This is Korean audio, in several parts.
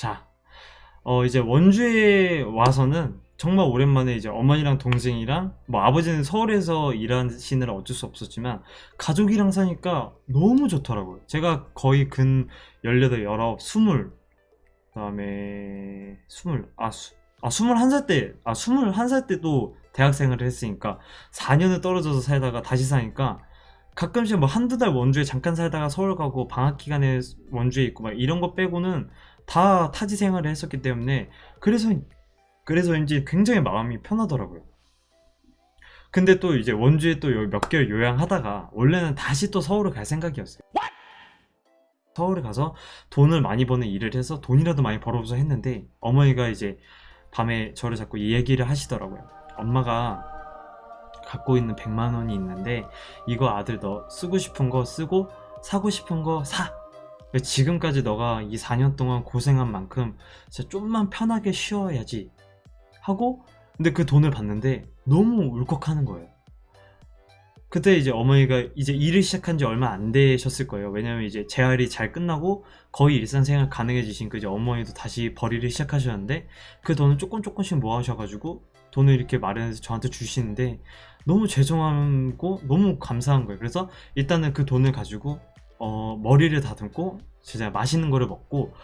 자, 어, 이제 원주에 와서는 정말 오랜만에 이제 어머니랑 동생이랑 뭐 아버지는 서울에서 일하시느라 어쩔 수 없었지만 가족이랑 사니까 너무 좋더라고요. 제가 거의 근 18, 19, 20 그 다음에 20, 아, 수, 아 21살 때, 아 21살 때도 대학생을 했으니까 4년을 떨어져서 살다가 다시 사니까 가끔씩 뭐 한두 달 원주에 잠깐 살다가 서울 가고 방학 기간에 원주에 있고 막 이런 거 빼고는 다 타지 생활을 했었기 때문에 그래서 그래서인지 굉장히 마음이 편하더라고요. 근데 또 이제 원주에 또 몇 개월 요양하다가 원래는 다시 또 서울을 갈 생각이었어요. 서울에 가서 돈을 많이 버는 일을 해서 돈이라도 많이 벌어보자 했는데 어머니가 이제 밤에 저를 자꾸 이 얘기를 하시더라고요. 엄마가 갖고 있는 100만 원이 있는데 이거 아들 너 쓰고 싶은 거 쓰고 사고 싶은 거 사. 지금까지 너가 이 4년 동안 고생한 만큼 진짜 좀만 편하게 쉬어야지 하고 근데 그 돈을 받는데 너무 울컥하는 거예요. 그때 이제 어머니가 이제 일을 시작한 지 얼마 안 되셨을 거예요. 왜냐면 이제 재활이 잘 끝나고 거의 일상생활 가능해지신 그 이제 어머니도 다시 벌이를 시작하셨는데 그 돈을 조금 조금씩 모아셔가지고 돈을 이렇게 마련해서 저한테 주시는데 너무 죄송하고 너무 감사한 거예요. 그래서 일단은 그 돈을 가지고 어, 머리를 다듬고 진짜 맛있는 거를 먹고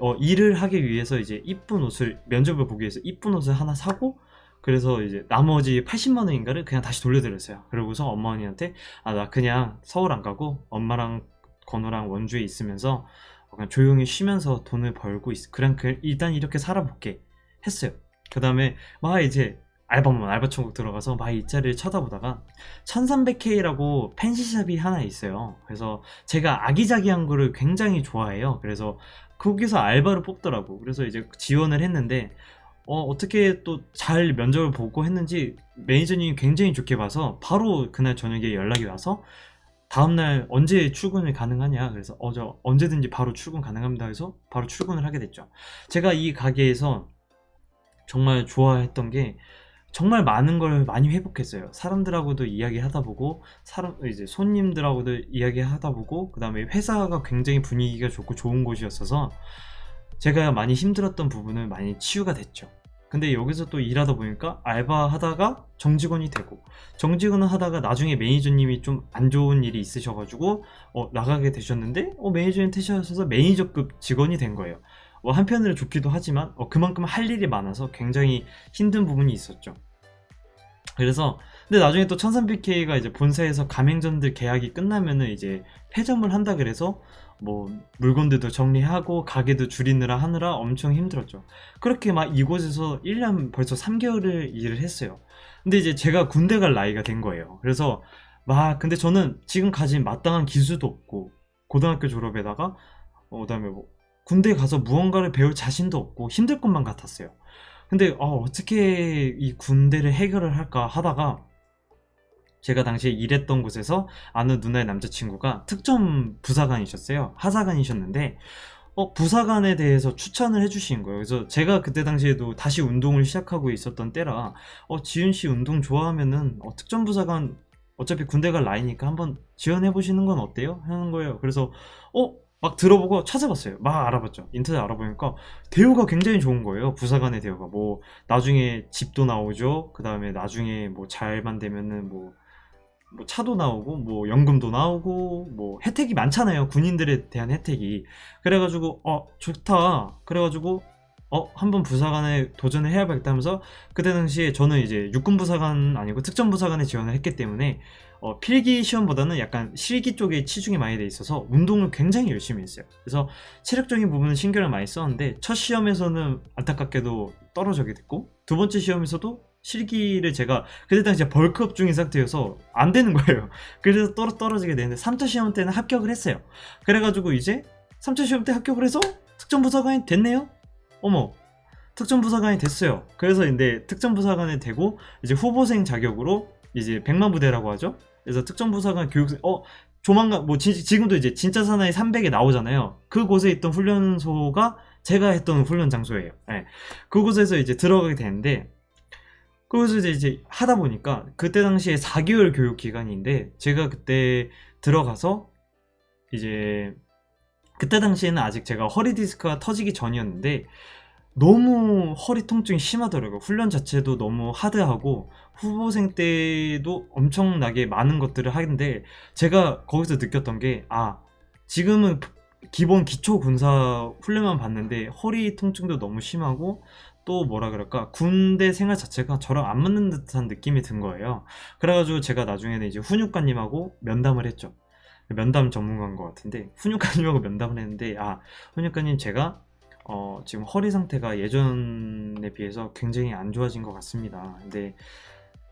어, 일을 하기 위해서 이제 이쁜 옷을 면접을 보기 위해서 이쁜 옷을 하나 사고 그래서 이제 나머지 80만 원인가를 그냥 다시 돌려드렸어요. 그러고서 어머니한테 아 나 그냥 서울 안 가고 엄마랑 건우랑 원주에 있으면서 그냥 조용히 쉬면서 돈을 벌고 있어. 그냥 그 일단 이렇게 살아볼게 했어요. 그 다음에 막 이제 알바몬 알바천국 들어가서 막이 자리를 쳐다보다가 1300K라고 펜시샵이 하나 있어요. 그래서 제가 아기자기한 거를 굉장히 좋아해요. 그래서 거기서 알바를 뽑더라고. 그래서 이제 지원을 했는데 어, 어떻게 또 잘 면접을 보고 했는지 매니저님이 굉장히 좋게 봐서 바로 그날 저녁에 연락이 와서 다음날 언제 출근을 가능하냐 그래서 어저 언제든지 바로 출근 가능합니다 해서 바로 출근을 하게 됐죠 제가 이 가게에서 정말 좋아했던 게 정말 많은 걸 많이 회복했어요. 사람들하고도 이야기하다 보고 사람 이제 손님들하고도 이야기하다 보고 그 다음에 회사가 굉장히 분위기가 좋고 좋은 곳이었어서 제가 많이 힘들었던 부분은 많이 치유가 됐죠. 근데 여기서 또 일하다 보니까 알바 하다가 정직원이 되고 정직원을 하다가 나중에 매니저님이 좀 안 좋은 일이 있으셔가지고 어, 나가게 되셨는데 어, 매니저님 퇴실하셔서 매니저급 직원이 된 거예요. 뭐 한편으로 좋기도 하지만 어, 그만큼 할 일이 많아서 굉장히 힘든 부분이 있었죠. 그래서 근데 나중에 또 1300K가 이제 본사에서 가맹점들 계약이 끝나면은 이제 폐점을 한다 그래서 뭐 물건들도 정리하고 가게도 줄이느라 하느라 엄청 힘들었죠. 그렇게 막 이곳에서 1년 벌써 3개월을 일을 했어요. 근데 이제 제가 군대 갈 나이가 된 거예요. 그래서 막 근데 저는 지금 가진 마땅한 기술도 없고 고등학교 졸업에다가 어, 그다음에 뭐 군대 가서 무언가를 배울 자신도 없고 힘들 것만 같았어요. 근데 어, 떻게 이 군대를 해결을 할까 하다가 제가 당시에 일했던 곳에서 아는 누나의 남자친구가 특전 부사관이셨어요. 하사관이셨는데 어, 부사관에 대해서 추천을 해주신 거예요. 그래서 제가 그때 당시에도 다시 운동을 시작하고 있었던 때라 어, 지윤 씨 운동 좋아하면은 어, 특전 부사관 어차피 군대 갈 나이니까 한번 지원해 보시는 건 어때요? 하는 거예요. 그래서 어 막 들어보고 찾아봤어요. 막 알아봤죠. 인터넷 알아보니까 대우가 굉장히 좋은 거예요. 부사관의 대우가 뭐 나중에 집도 나오죠. 그 다음에 나중에 뭐 잘만 되면은 뭐 뭐 차도 나오고 뭐 연금도 나오고 뭐 혜택이 많잖아요 군인들에 대한 혜택이 그래가지고 어 좋다 그래가지고 어 한번 부사관에 도전을 해야겠다 하면서 그때 당시에 저는 이제 육군 부사관 아니고 특전 부사관에 지원을 했기 때문에 어, 필기 시험보다는 약간 실기 쪽에 치중이 많이 돼 있어서 운동을 굉장히 열심히 했어요 그래서 체력적인 부분은 신경을 많이 썼는데 첫 시험에서는 안타깝게도 떨어지게 됐고 두 번째 시험에서도 실기를 제가 그때 당시에 벌크업 중인 상태여서 안 되는 거예요. 그래서 떨어, 떨어지게 되는데 3차 시험 때는 합격을 했어요. 그래가지고 이제 3차 시험 때 합격을 해서 특전부사관이 됐네요? 어머 특전 부사관이 됐어요. 그래서 근데 특전 부사관이 되고 이제 후보생 자격으로 이제 백만 부대라고 하죠. 그래서 특전 부사관 교육생 어 조만간 뭐 지, 지금도 이제 진짜 사나이 300에 나오잖아요. 그곳에 있던 훈련소가 제가 했던 훈련 장소예요. 네. 그곳에서 이제 들어가게 되는데 그래서 이제, 이제 하다 보니까 그때 당시에 4개월 교육 기간인데 제가 그때 들어가서 이제 그때 당시에는 아직 제가 허리 디스크가 터지기 전이었는데 너무 허리 통증이 심하더라고요. 훈련 자체도 너무 하드하고 후보생 때도 엄청나게 많은 것들을 하는데 제가 거기서 느꼈던 게 아 지금은 기본 기초 군사 훈련만 봤는데 허리 통증도 너무 심하고 또 뭐라 그럴까 군대 생활 자체가 저랑 안 맞는 듯한 느낌이 든 거예요. 그래가지고 제가 나중에는 이제 훈육관님하고 면담을 했죠. 면담 전문가인 것 같은데 훈육관님하고 면담을 했는데 아 훈육관님 제가 어, 지금 허리 상태가 예전에 비해서 굉장히 안 좋아진 것 같습니다. 근데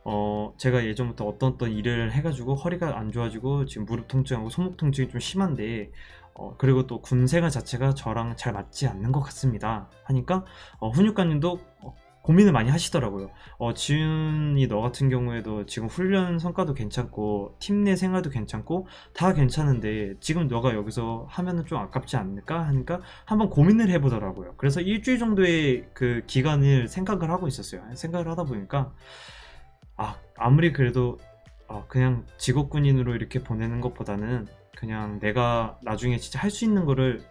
어, 제가 예전부터 어떤 어떤 일을 해가지고 허리가 안 좋아지고 지금 무릎 통증하고 손목 통증이 좀 심한데 어, 그리고 또 군생활 자체가 저랑 잘 맞지 않는 것 같습니다. 하니까 어, 훈육관님도 어, 고민을 많이 하시더라고요. 어, 지훈이 너 같은 경우에도 지금 훈련 성과도 괜찮고 팀 내 생활도 괜찮고 다 괜찮은데 지금 너가 여기서 하면은 좀 아깝지 않을까 하니까 한번 고민을 해보더라고요. 그래서 일주일 정도의 그 기간을 생각을 하고 있었어요. 생각을 하다 보니까 아 아무리 그래도 어, 그냥 직업군인으로 이렇게 보내는 것보다는 그냥 내가 나중에 진짜 할 수 있는 거를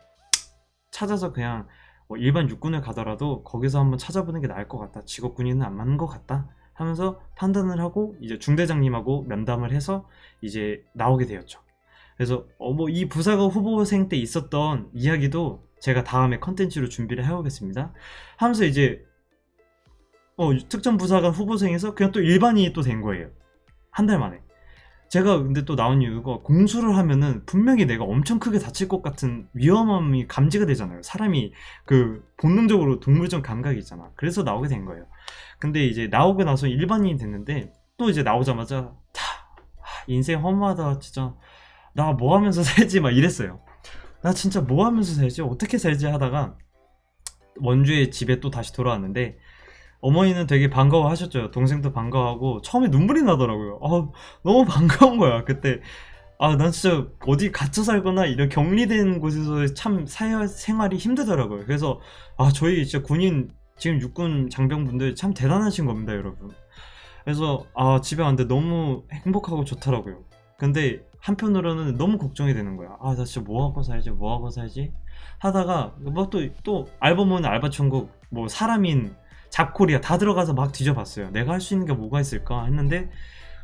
찾아서 그냥 뭐 일반 육군을 가더라도 거기서 한번 찾아보는 게 나을 것 같다. 직업 군인은 안 맞는 것 같다. 하면서 판단을 하고 이제 중대장님하고 면담을 해서 이제 나오게 되었죠. 그래서 어 뭐 이 부사관 후보생 때 있었던 이야기도 제가 다음에 컨텐츠로 준비를 해오겠습니다. 하면서 이제 어 특정 부사관 후보생에서 그냥 또 일반인이 또 된 거예요. 한 달 만에. 제가 근데 또 나온 이유가 공수를 하면은 분명히 내가 엄청 크게 다칠 것 같은 위험함이 감지가 되잖아요. 사람이 그 본능적으로 동물적 감각이 있잖아. 그래서 나오게 된 거예요. 근데 이제 나오고 나서 일반인이 됐는데 또 이제 나오자마자 다 인생 허무하다 진짜 나 뭐 하면서 살지 막 이랬어요. 나 진짜 뭐 하면서 살지 어떻게 살지 하다가 원주의 집에 또 다시 돌아왔는데 어머니는 되게 반가워하셨죠. 동생도 반가워하고 처음에 눈물이 나더라고요. 아, 너무 반가운 거야. 그때 아, 난 진짜 어디 갇혀 살거나 이런 격리된 곳에서 참 사회 생활이 힘들더라고요. 그래서 아, 저희 진짜 군인 지금 육군 장병분들 참 대단하신 겁니다, 여러분. 그래서 아, 집에 왔는데 너무 행복하고 좋더라고요. 근데 한편으로는 너무 걱정이 되는 거야. 아, 나 진짜 뭐 하고 살지? 뭐 하고 살지? 하다가 뭐 또또 알바몬 알바 천국 뭐 사람인 잡코리아 다 들어가서 막 뒤져봤어요. 내가 할 수 있는 게 뭐가 있을까 했는데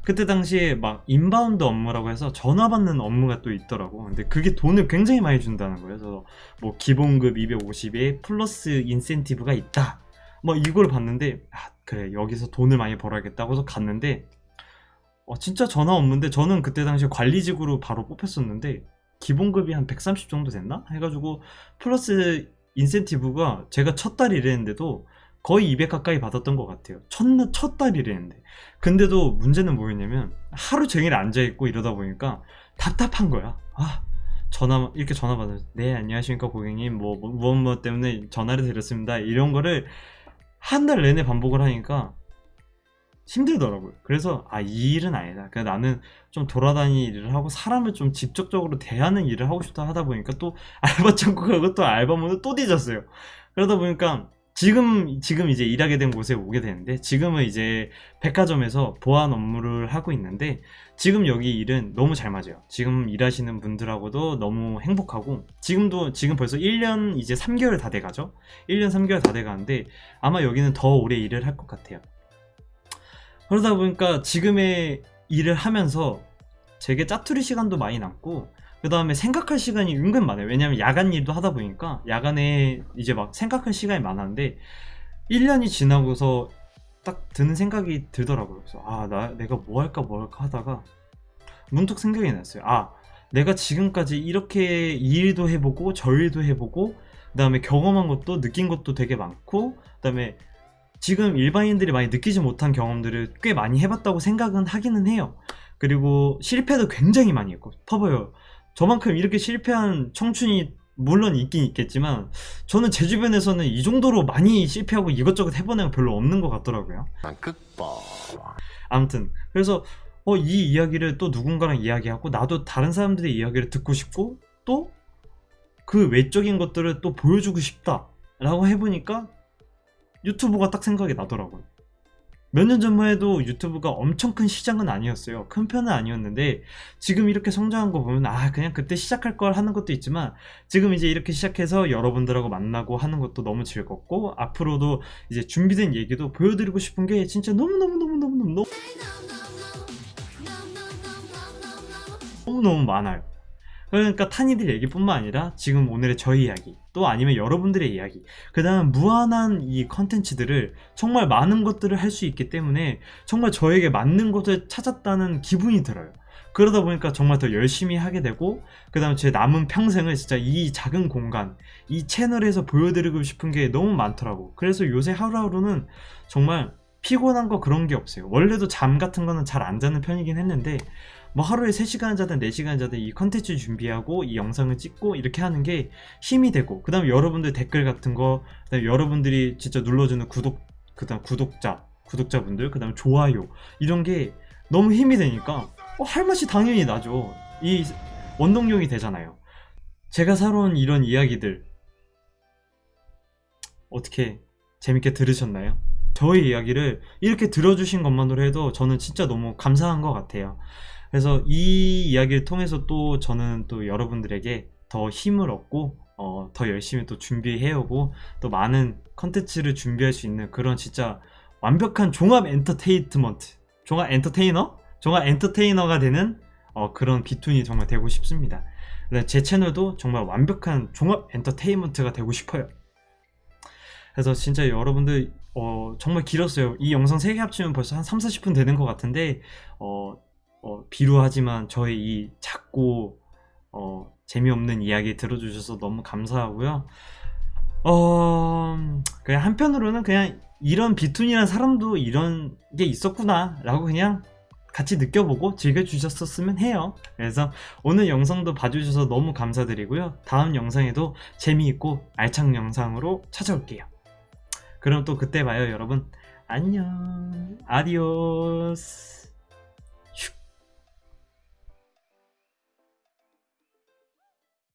그때 당시에 막 inbound 업무라고 해서 전화 받는 업무가 또 있더라고. 근데 그게 돈을 굉장히 많이 준다는 거예요. 그래서 뭐 기본급 250에 플러스 인센티브가 있다. 뭐 이걸 봤는데 아, 그래 여기서 돈을 많이 벌어야겠다고 해서 갔는데 어, 진짜 전화 업무인데 저는 그때 당시에 관리직으로 바로 뽑혔었는데 기본급이 한 130 정도 됐나? 해가지고 플러스 인센티브가 제가 첫 달 일했는데도 거의 200 가까이 받았던 것 같아요. 첫, 첫 달이랬는데. 근데도 문제는 뭐였냐면 하루 종일 앉아있고 이러다 보니까 답답한 거야. 아, 전화, 이렇게 전화 받아서 네, 안녕하십니까 고객님. 뭐, 뭐, 무엇 뭐 때문에 전화를 드렸습니다. 이런 거를 한 달 내내 반복을 하니까 힘들더라고요. 그래서 아, 이 일은 아니다. 그러니까 나는 좀 돌아다니는 일을 하고 사람을 좀 직접적으로 대하는 일을 하고 싶다 하다 보니까 또 알바 천국하고 또 알바몬을 또 뒤졌어요. 그러다 보니까 지금 지금 이제 일하게 된 곳에 오게 되는데 지금은 이제 백화점에서 보안 업무를 하고 있는데 지금 여기 일은 너무 잘 맞아요. 지금 일하시는 분들하고도 너무 행복하고 지금도 지금 벌써 1년 이제 3개월 다 돼가죠. 1년 3개월 다 돼가는데 아마 여기는 더 오래 일을 할 것 같아요. 그러다 보니까 지금의 일을 하면서 되게 짜투리 시간도 많이 남고 그 다음에 생각할 시간이 은근 많아요. 왜냐면 야간 일도 하다 보니까 야간에 이제 막 생각할 시간이 많았는데 1년이 지나고서 딱 드는 생각이 들더라고요. 그래서 아, 나 내가 뭐 할까 뭐 할까 하다가 문득 생각이 났어요. 아, 내가 지금까지 이렇게 이 일도 해보고 저 일도 해보고 그 다음에 경험한 것도 느낀 것도 되게 많고 그 다음에 지금 일반인들이 많이 느끼지 못한 경험들을 꽤 많이 해봤다고 생각은 하기는 해요. 그리고 실패도 굉장히 많이 했고 봐봐요. 저만큼 이렇게 실패한 청춘이 물론 있긴 있겠지만 저는 제 주변에서는 이 정도로 많이 실패하고 이것저것 해본 애가 별로 없는 것 같더라고요. 아무튼 그래서 어, 이 이야기를 또 누군가랑 이야기하고 나도 다른 사람들의 이야기를 듣고 싶고 또 그 외적인 것들을 또 보여주고 싶다 라고 해보니까 유튜브가 딱 생각이 나더라고요. 몇 년 전만 해도 유튜브가 엄청 큰 시장은 아니었어요. 큰 편은 아니었는데 지금 이렇게 성장한 거 보면 아 그냥 그때 시작할 걸 하는 것도 있지만 지금 이제 이렇게 시작해서 여러분들하고 만나고 하는 것도 너무 즐겁고 앞으로도 이제 준비된 얘기도 보여드리고 싶은 게 진짜 너무너무너무너무너무 너무너무 많아요. 그러니까 탄이들 얘기뿐만 아니라 지금 오늘의 저희 이야기 또 아니면 여러분들의 이야기 그 다음 무한한 이 컨텐츠들을 정말 많은 것들을 할 수 있기 때문에 정말 저에게 맞는 것을 찾았다는 기분이 들어요. 그러다 보니까 정말 더 열심히 하게 되고 그 다음 제 남은 평생을 진짜 이 작은 공간 이 채널에서 보여드리고 싶은 게 너무 많더라고. 그래서 요새 하루하루는 정말 피곤한 거 그런 게 없어요. 원래도 잠 같은 거는 잘 안 자는 편이긴 했는데 뭐 하루에 3시간 자든 4시간 자든 이 컨텐츠 준비하고 이 영상을 찍고 이렇게 하는 게 힘이 되고 그 다음에 여러분들 댓글 같은 거 그다음에 여러분들이 진짜 눌러주는 구독 그 다음 구독자 구독자분들 그 다음 좋아요 이런 게 너무 힘이 되니까 어, 할 맛이 당연히 나죠. 이 원동력이 되잖아요. 제가 살아온 이런 이야기들 어떻게 재밌게 들으셨나요? 저의 이야기를 이렇게 들어주신 것만으로 해도 저는 진짜 너무 감사한 것 같아요 그래서 이 이야기를 통해서 또 저는 또 여러분들에게 더 힘을 얻고 어, 더 열심히 또 준비해오고 또 많은 컨텐츠를 준비할 수 있는 그런 진짜 완벽한 종합 엔터테인먼트 종합 엔터테이너? 종합 엔터테이너가 되는 어, 그런 비툰이 정말 되고 싶습니다. 제 채널도 정말 완벽한 종합 엔터테인먼트가 되고 싶어요. 그래서 진짜 여러분들 어, 정말 길었어요. 이 영상 3개 합치면 벌써 한 3, 40분 되는 것 같은데 어, 어, 비루하지만 저의 이 작고 어, 재미없는 이야기 들어주셔서 너무 감사하고요. 어, 그냥 한편으로는 그냥 이런 비툰이라는 사람도 이런 게 있었구나 라고 그냥 같이 느껴보고 즐겨주셨었으면 해요. 그래서 오늘 영상도 봐주셔서 너무 감사드리고요. 다음 영상에도 재미있고 알찬 영상으로 찾아올게요. 그럼 또 그때 봐요 여러분. 안녕. 아디오스.